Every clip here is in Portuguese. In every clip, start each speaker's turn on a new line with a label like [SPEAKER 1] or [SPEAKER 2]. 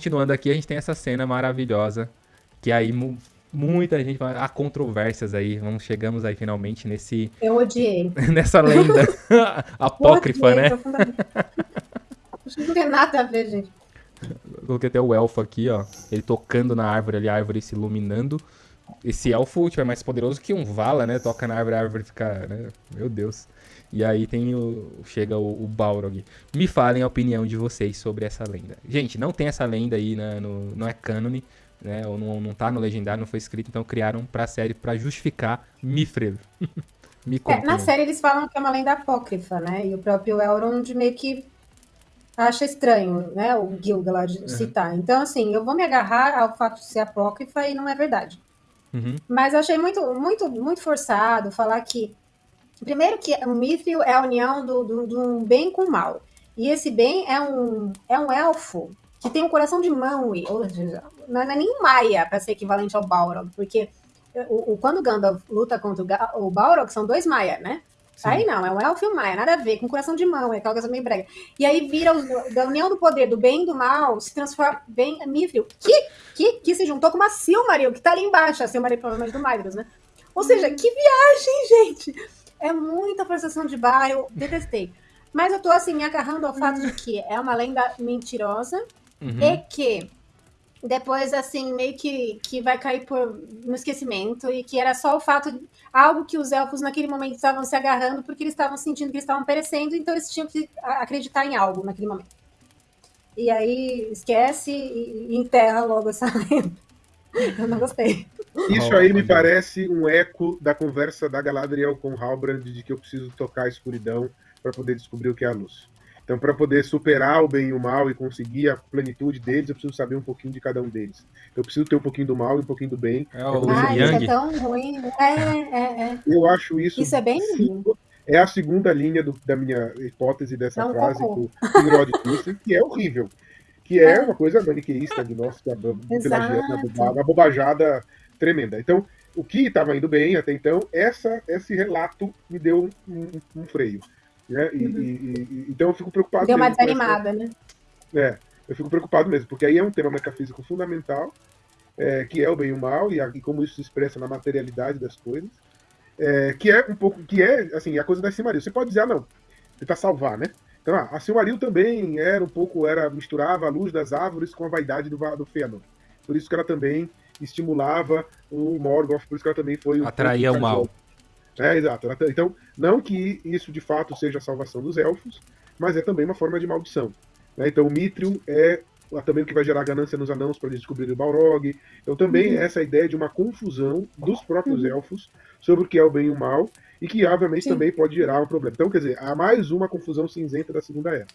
[SPEAKER 1] continuando aqui, a gente tem essa cena maravilhosa, que aí muita gente, há controvérsias aí, vamos, chegamos aí finalmente nesse...
[SPEAKER 2] Eu odiei.
[SPEAKER 1] nessa lenda apócrifa, né?
[SPEAKER 2] Não tem nada a ver, gente.
[SPEAKER 1] Coloquei até o elfo aqui, ó, ele tocando na árvore ali, a árvore se iluminando. Esse elfo tipo, é mais poderoso que um Vala, né? Toca na árvore, a árvore fica, né? Meu Deus. E aí tem o. Chega o, o Balrog. Me falem a opinião de vocês sobre essa lenda. Gente, não tem essa lenda aí, né, no, não é cânone, né? Ou não, não tá no legendário, não foi escrito, então criaram pra série pra justificar Mifrel.
[SPEAKER 2] Me é, na série eles falam que é uma lenda apócrifa, né? E o próprio Elrond meio que acha estranho, né? O Gilgalad uhum. citar. Então, assim, eu vou me agarrar ao fato de ser apócrifa e não é verdade. Uhum. Mas achei muito, muito, muito forçado falar que Primeiro que o Mithril é a união do, do, do bem com o mal. E esse bem é um, é um elfo que tem um coração de mão. E, ou seja, não é nem um Maia para ser equivalente ao Balrog, porque o, o, quando Gandalf luta contra o, o Balrog, são dois Maia, né? Sim. Aí não, é um elfo e um Maia, nada a ver, com coração de mão, é aquela coisa meio brega. E aí vira, o, da união do poder do bem e do mal, se transforma bem Mithril, que, que, que se juntou com uma Silmaril, que tá ali embaixo, a Silmaril provavelmente do Magnus, né? Ou seja, que viagem, gente! É muita forçação de barra, eu detestei. Mas eu tô assim, me agarrando ao fato de que é uma lenda mentirosa uhum. e que depois, assim, meio que, que vai cair por, no esquecimento e que era só o fato de algo que os elfos naquele momento estavam se agarrando porque eles estavam sentindo que eles estavam perecendo, então eles tinham que acreditar em algo naquele momento. E aí esquece e, e enterra logo essa lenda. Eu não gostei.
[SPEAKER 3] Isso aí me parece um eco da conversa da Galadriel com Halbrand de que eu preciso tocar a escuridão para poder descobrir o que é a luz. Então, para poder superar o bem e o mal e conseguir a plenitude deles, eu preciso saber um pouquinho de cada um deles. Eu preciso ter um pouquinho do mal e um pouquinho do bem.
[SPEAKER 2] É o ah, isso é tão ruim. É, é, é.
[SPEAKER 3] Eu acho isso.
[SPEAKER 2] Isso é bem ruim.
[SPEAKER 3] É a segunda linha do, da minha hipótese dessa Não frase com o Rod disse, que é horrível. Que é, uma coisa maniqueísta de nós, que é uma bobajada tremenda. Então, o que estava indo bem até então, essa, esse relato me deu um, um freio. Né? E, uhum. e, e, então eu fico preocupado.
[SPEAKER 2] Deu uma desanimada, né?
[SPEAKER 3] É, eu fico preocupado mesmo, porque aí é um tema metafísico fundamental, é, que é o bem e o mal, e, a, e, como isso se expressa na materialidade das coisas, é, que é um pouco, que é, assim, a coisa da Silmaril. Você pode dizer, ah, não, tentar salvar, né? Então, ah, a Silmaril também era um pouco, era misturava a luz das árvores com a vaidade do, do Fëanor. Por isso que ela também estimulava o Morgoth, por isso que ela também foi...
[SPEAKER 1] Atraía o mal.
[SPEAKER 3] É, exato. Então, não que isso de fato seja a salvação dos elfos, mas é também uma forma de maldição. Né? Então, o Mithril é também o que vai gerar ganância nos anãos para eles descobrirem o Balrog. Então, também uhum. essa ideia de uma confusão dos próprios uhum. elfos sobre o que é o bem e o mal, e que, obviamente, Sim. também pode gerar um problema. Então, quer dizer, há mais uma confusão cinzenta da Segunda Era.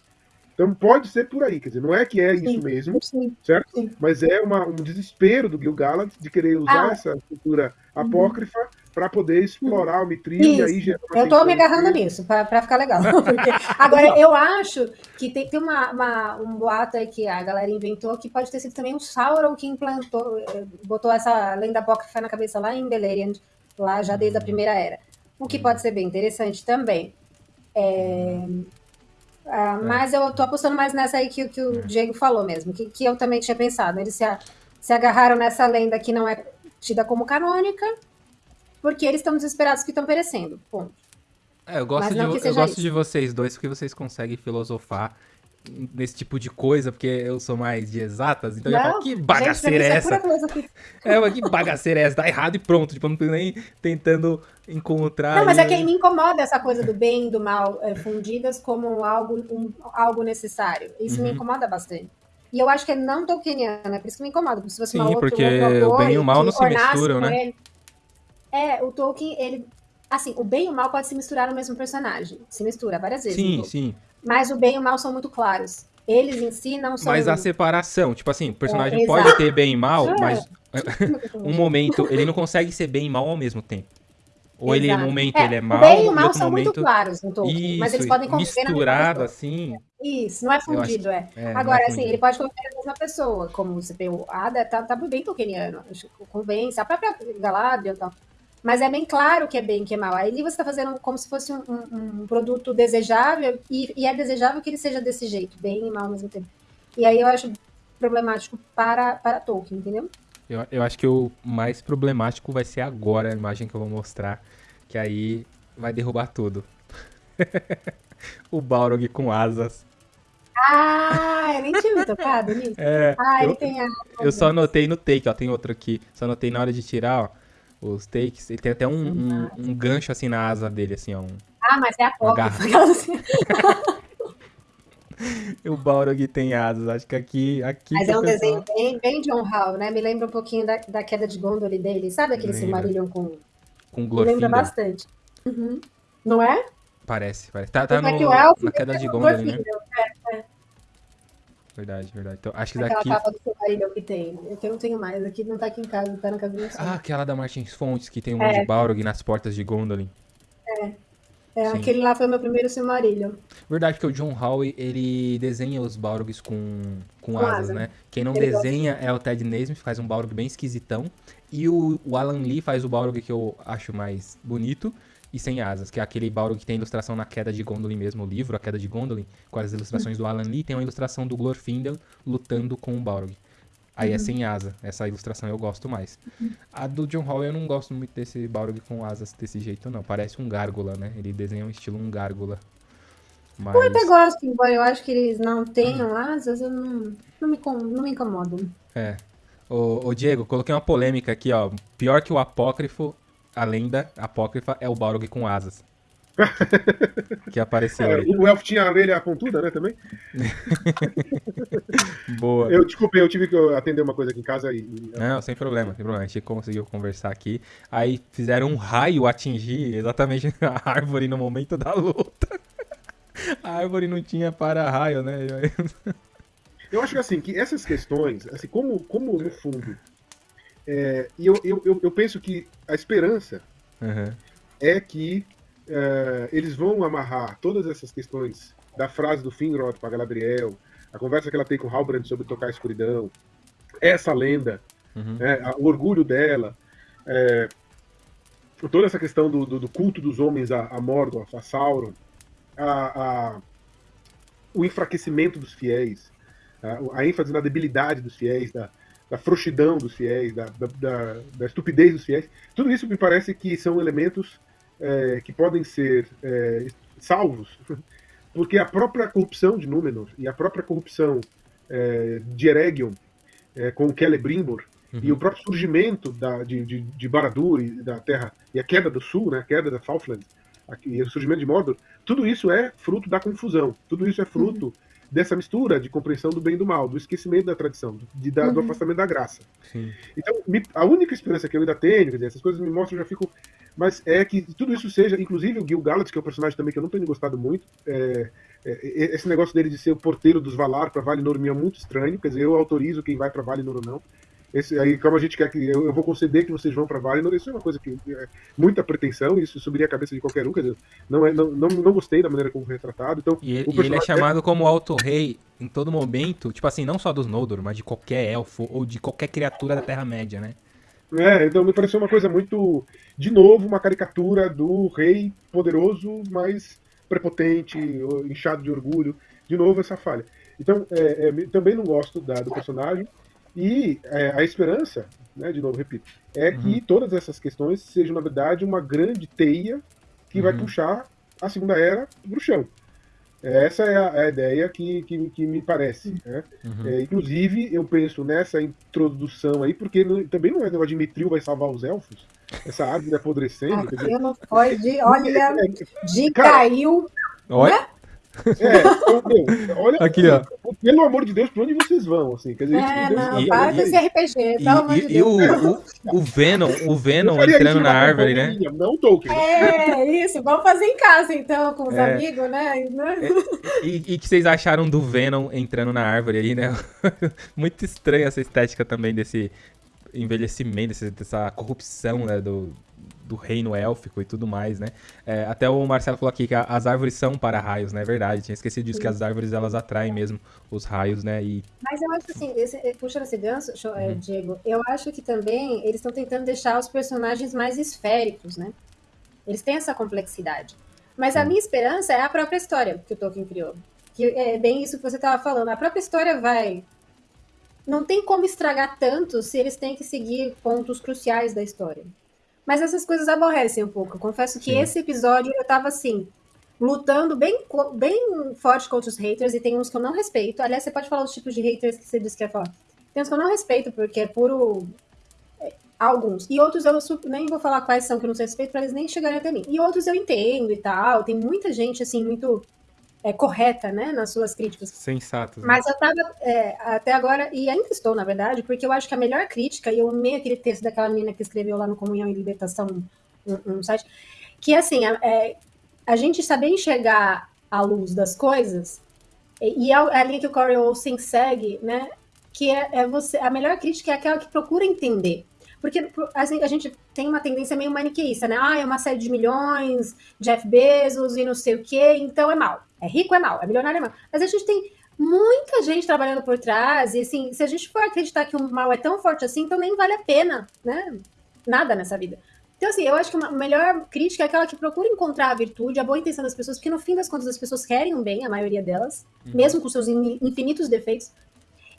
[SPEAKER 3] Então pode ser por aí, quer dizer, não é que é sim, isso mesmo, sim, certo? Sim. Mas é uma, um desespero do Gil-galad de querer usar ah. essa cultura apócrifa uhum. Para poder explorar o Mithril e aí
[SPEAKER 2] gerar Eu estou me agarrando nisso, para ficar legal. Porque, agora, eu acho que tem, tem uma, uma, um boato aí que a galera inventou que pode ter sido também um Sauron que implantou, eh, botou essa lenda apócrifa na cabeça lá em Beleriand, lá já desde a primeira era. O que pode ser bem interessante também. É, ah, é. Mas eu tô apostando mais nessa aí que, que o. Diego falou mesmo, que, que eu também tinha pensado. Eles se, se agarraram nessa lenda que não é tida como canônica, porque eles estão desesperados que estão perecendo. Ponto.
[SPEAKER 1] É, eu gosto, de, eu gosto de vocês dois porque vocês conseguem filosofar nesse tipo de coisa, porque eu sou mais de exatas, então não, eu falo, que bagaceira gente, é essa? É, mas que bagaceira é essa? Dá errado e pronto, tipo, eu não tô nem tentando encontrar...
[SPEAKER 2] Não, mas é que me incomoda essa coisa do bem e do mal é, fundidas como algo, um, algo necessário. Isso uhum. me incomoda bastante. E eu acho que é não tolkieniana, é por isso que me incomoda. Porque se
[SPEAKER 1] fosse Sim, porque o bem e o mal não se misturam, né? Ele.
[SPEAKER 2] É, o Tolkien, ele... Assim, o bem e o mal pode se misturar no mesmo personagem. Se mistura várias vezes.
[SPEAKER 1] Sim, sim.
[SPEAKER 2] Mas o bem e o mal são muito claros. Eles em si não são.
[SPEAKER 1] Mas a separação, tipo assim, o personagem é, pode ter bem e mal, é. mas um momento ele não consegue ser bem e mal ao mesmo tempo. Ou Exato. ele, um momento, é, ele é mal,
[SPEAKER 2] o bem e o mal
[SPEAKER 1] são
[SPEAKER 2] momento... muito claros no Tolkien, Isso, mas eles podem
[SPEAKER 1] conviver misturado assim.
[SPEAKER 2] Isso, não é fundido, acho... é. é. Agora, é assim, ele pode conviver na mesma pessoa, como você tem o Ada, tá, tá bem tolkieniano, convence, a própria Galadriel e tal. Mas é bem claro que é bem que é mal. Aí você está fazendo como se fosse um, um, um produto desejável, e, e, é desejável que ele seja desse jeito, bem e mal ao mesmo tempo. E aí eu acho problemático para, para Tolkien, entendeu?
[SPEAKER 1] Eu, eu acho que o mais problemático vai ser agora a imagem que eu vou mostrar, que aí vai derrubar tudo. o Balrog com asas.
[SPEAKER 2] Ah, eu nem tinha tocado nisso. É, ah,
[SPEAKER 1] eu, ele tem asas. Eu só anotei no take, ó, tem outro aqui. Só anotei na hora de tirar, ó, os takes. Ele tem até um, um, um gancho assim na asa dele, assim, ó. Um,
[SPEAKER 2] ah, mas é a porta.
[SPEAKER 1] o Balrog tem asas, acho que aqui... aqui
[SPEAKER 2] mas é um desenho bem, bem John Hall, né? Me lembra um pouquinho da, da queda de Gondolin dele. Sabe aquele Silmarillion com...
[SPEAKER 1] Com Glorfindel. Me
[SPEAKER 2] lembra bastante. Uhum. Não é?
[SPEAKER 1] Parece, parece. Tá, tá no, é na queda de Gondolin, né? Verdade, verdade. Então, acho que
[SPEAKER 2] aquela
[SPEAKER 1] daqui...
[SPEAKER 2] capa do Silmarillion que tem. Eu não tenho mais. Aqui não tá aqui em casa, tá na casa do meu
[SPEAKER 1] Ah, aquela da Martins Fontes, que tem um é. de Balrog nas portas de Gondolin.
[SPEAKER 2] É. É, aquele lá foi meu primeiro Silmarillion.
[SPEAKER 1] Verdade, porque o John Howe, ele desenha os Balrogs com, com, com asas, asa. né? Quem não ele desenha gosta. é o Ted Naismith, faz um Balrog bem esquisitão. E o, o Alan Lee faz o Balrog que eu acho mais bonito e sem asas, que é aquele Balrog que tem ilustração na queda de Gondolin mesmo, o livro, a queda de Gondolin, com as ilustrações do Alan Lee, tem uma ilustração do Glorfindel lutando com o Balrog. Aí é uhum. sem asa. Essa ilustração eu gosto mais. Uhum. A do John Hall eu não gosto muito desse Balrog com asas desse jeito, não. Parece um gárgula, né? Ele desenha um estilo um gárgula.
[SPEAKER 2] Mas... Eu até gosto, embora eu acho que eles não tenham asas, eu não, não, me, não me incomodo.
[SPEAKER 1] É. Ô, ô, Diego, coloquei uma polêmica aqui, ó. Pior que o apócrifo, a lenda apócrifa, é o Balrog com asas. que apareceu é,
[SPEAKER 3] O elfo tinha a orelha pontuda, né, também?
[SPEAKER 1] Boa.
[SPEAKER 3] Eu, desculpe, eu tive que atender uma coisa aqui em casa e...
[SPEAKER 1] Não, sem problema, sem problema. A gente conseguiu conversar aqui. Aí fizeram um raio atingir exatamente a árvore no momento da luta. A árvore não tinha para-raio, né?
[SPEAKER 3] Eu acho que assim, que essas questões, assim, como, como no fundo, é, e eu, eu, eu, penso que a esperança uhum. é que é, eles vão amarrar todas essas questões da frase do Finrod para Galadriel, a conversa que ela tem com Halbrand sobre tocar a escuridão, essa lenda, uhum. é, o orgulho dela, é, toda essa questão do, do, do, culto dos homens a, a Mordor, a Sauron, a, a, o enfraquecimento dos fiéis, a, a, ênfase na debilidade dos fiéis, da, da frouxidão dos fiéis, da, da, da, estupidez dos fiéis, tudo isso me parece que são elementos é, que podem ser é, salvos, porque a própria corrupção de Númenor e a própria corrupção é, de Eregion é, com Celebrimbor uhum. e o próprio surgimento da, de, de, de Baradur e da Terra e a queda do Sul, né, a queda da Southland e o surgimento de Mordor, tudo isso é fruto da confusão, tudo isso é fruto uhum dessa mistura de compreensão do bem e do mal, do esquecimento da tradição, de, da, uhum. do afastamento da graça. Sim. Então, me, a única esperança que eu ainda tenho, dizer, essas coisas me mostram, eu já fico. Mas é que tudo isso seja, inclusive o Gil Galad, que é um personagem também que eu não tenho gostado muito, é, é, é esse negócio dele de ser o porteiro dos Valar para Valinor me é muito estranho, quer dizer, eu autorizo quem vai para Valinor ou não. Esse, aí, como a gente quer que eu, eu vou conceder que vocês vão para Valinor, isso é uma coisa que é muita pretensão, isso subiria a cabeça de qualquer um, quer dizer, não, é, não, não, não gostei da maneira como foi retratado. Então,
[SPEAKER 1] e, ele, e ele é chamado é... como Alto Rei em todo momento, tipo assim, não só dos Noldor, mas de qualquer elfo ou de qualquer criatura da Terra-média, né?
[SPEAKER 3] É, então me pareceu uma coisa muito, de novo, uma caricatura do rei poderoso, mas prepotente, inchado de orgulho. De novo, essa falha. Então, é, é, também não gosto da, do personagem. E é, a esperança, né, de novo, repito, é uhum. que todas essas questões sejam, na verdade, uma grande teia que uhum. vai puxar a Segunda Era para o chão. Essa é a, a ideia que, que, que, me parece. Né? Uhum. É, inclusive, eu penso nessa introdução aí, porque não, também não é negócio de Mitril vai salvar os elfos. Essa árvore apodrecendo.
[SPEAKER 2] Aquilo foi de, olha, é, de cara, caiu.
[SPEAKER 1] Olha. Né?
[SPEAKER 3] É, olha,
[SPEAKER 1] aqui, ó.
[SPEAKER 3] Pelo amor de Deus, pra onde vocês vão? Assim, quer dizer,
[SPEAKER 2] é, não, e, para com esse RPG,
[SPEAKER 1] e, pelo amor de Deus. E o, o, o Venom, o Venom entrando na árvore, né?
[SPEAKER 3] Não Tolkien.
[SPEAKER 2] É, isso, vamos fazer em casa então, com os é. amigos, né?
[SPEAKER 1] É, e, e que vocês acharam do Venom entrando na árvore aí, né? Muito estranha essa estética também desse envelhecimento, dessa corrupção, né, do, do reino élfico e tudo mais, né? É, até o Marcelo falou aqui que as árvores são para raios, né? É verdade, tinha esquecido disso, Sim. que as árvores elas atraem mesmo os raios, né? E...
[SPEAKER 2] Mas eu acho assim, esse, eh, puxando esse gancho, eh, uhum. Diego, eu acho que também eles estão tentando deixar os personagens mais esféricos, né? Eles têm essa complexidade. Mas a minha esperança é a própria história que o Tolkien criou. Que é bem isso que você estava falando. A própria história vai não tem como estragar tanto se eles têm que seguir pontos cruciais da história. Mas essas coisas aborrecem um pouco. Eu confesso que Sim. esse episódio eu tava assim, lutando bem, bem forte contra os haters, e tem uns que eu não respeito. Aliás, você pode falar os tipos de haters que você disse que ia falar. Tem uns que eu não respeito, porque é puro. É, alguns. E outros eu nem vou falar quais são que eu não sei respeito, para eles nem chegarem até mim. E outros eu entendo e tal. Tem muita gente, assim, muito é, correta, né, nas suas críticas.
[SPEAKER 1] Sensato.
[SPEAKER 2] Né? Mas eu tava é, até agora, e ainda estou, na verdade, porque eu acho que a melhor crítica, e eu amei aquele texto daquela menina que escreveu lá no Comunhão e Libertação, um, um site, que assim, é, a gente saber enxergar a luz das coisas, e é a linha que o Corey Olsen segue, né? Que é, é, você. A melhor crítica é aquela que procura entender. Porque assim, a gente tem uma tendência meio maniqueísta, né? Ah, é uma série de milhões, Jeff Bezos e não sei o quê, então é mal. É rico, é mal. É milionário, é mal. Mas a gente tem muita gente trabalhando por trás, e assim, se a gente for acreditar que o mal é tão forte assim, então nem vale a pena, né? Nada nessa vida. Então, assim, eu acho que a melhor crítica é aquela que procura encontrar a virtude, a boa intenção das pessoas, porque no fim das contas as pessoas querem um bem, a maioria delas, uhum. mesmo com seus infinitos defeitos.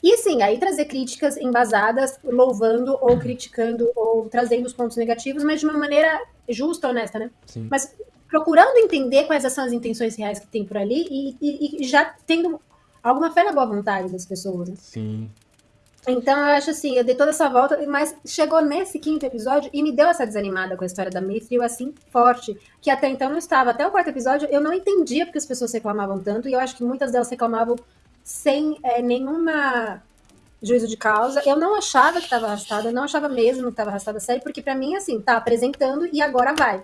[SPEAKER 2] E sim, aí trazer críticas embasadas, louvando ou criticando ou trazendo os pontos negativos, mas de uma maneira justa, honesta, né? Sim. Mas procurando entender quais são as intenções reais que tem por ali e, e, e já tendo alguma fé na boa vontade das pessoas. Né?
[SPEAKER 1] Sim.
[SPEAKER 2] Então eu acho assim, eu dei toda essa volta, mas chegou nesse quinto episódio e me deu essa desanimada com a história da Mithril, assim, forte, que até então não estava. Até o quarto episódio eu não entendia porque as pessoas reclamavam tanto, e eu acho que muitas delas reclamavam sem é, nenhuma juízo de causa. Eu não achava que estava arrastada, eu não achava mesmo que estava arrastada a série, porque para mim, assim, tá apresentando e agora vai.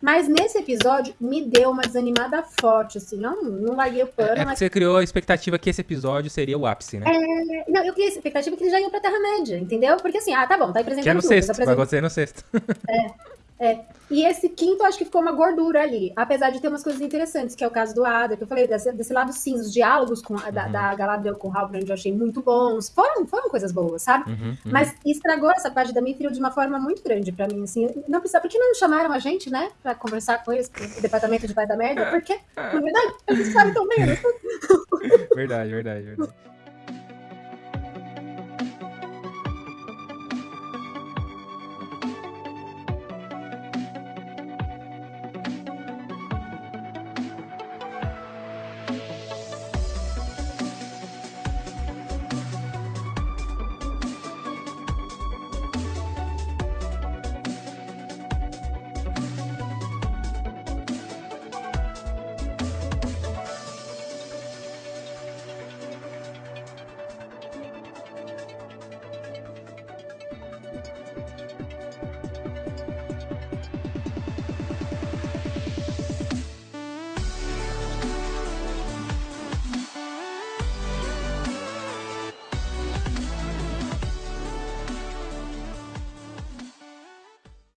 [SPEAKER 2] Mas nesse episódio me deu uma desanimada forte, assim, não, não larguei o pano.
[SPEAKER 1] É,
[SPEAKER 2] mas...
[SPEAKER 1] você criou a expectativa que esse episódio seria o ápice, né?
[SPEAKER 2] É... Não, eu criei a expectativa que ele já ia pra Terra-média, entendeu? Porque assim, ah, tá bom, tá apresentando
[SPEAKER 1] Que é no tudo, sexto, vai acontecer no sexto.
[SPEAKER 2] É. É. E esse quinto, acho que ficou uma gordura ali. Apesar de ter umas coisas interessantes, que é o caso do Ada, que eu falei, desse, desse lado cinza, os diálogos com, uhum. da, da Galadriel com o Halbrand eu achei muito bons. Foram, foram coisas boas, sabe? Uhum, uhum. Mas estragou essa parte da Mithril de uma forma muito grande pra mim, assim. Não precisa, por que não chamaram a gente, né? Pra conversar com eles, com o departamento de pai da merda? Porque, na verdade, eles sabem tão bem, né?
[SPEAKER 1] Verdade, verdade, verdade.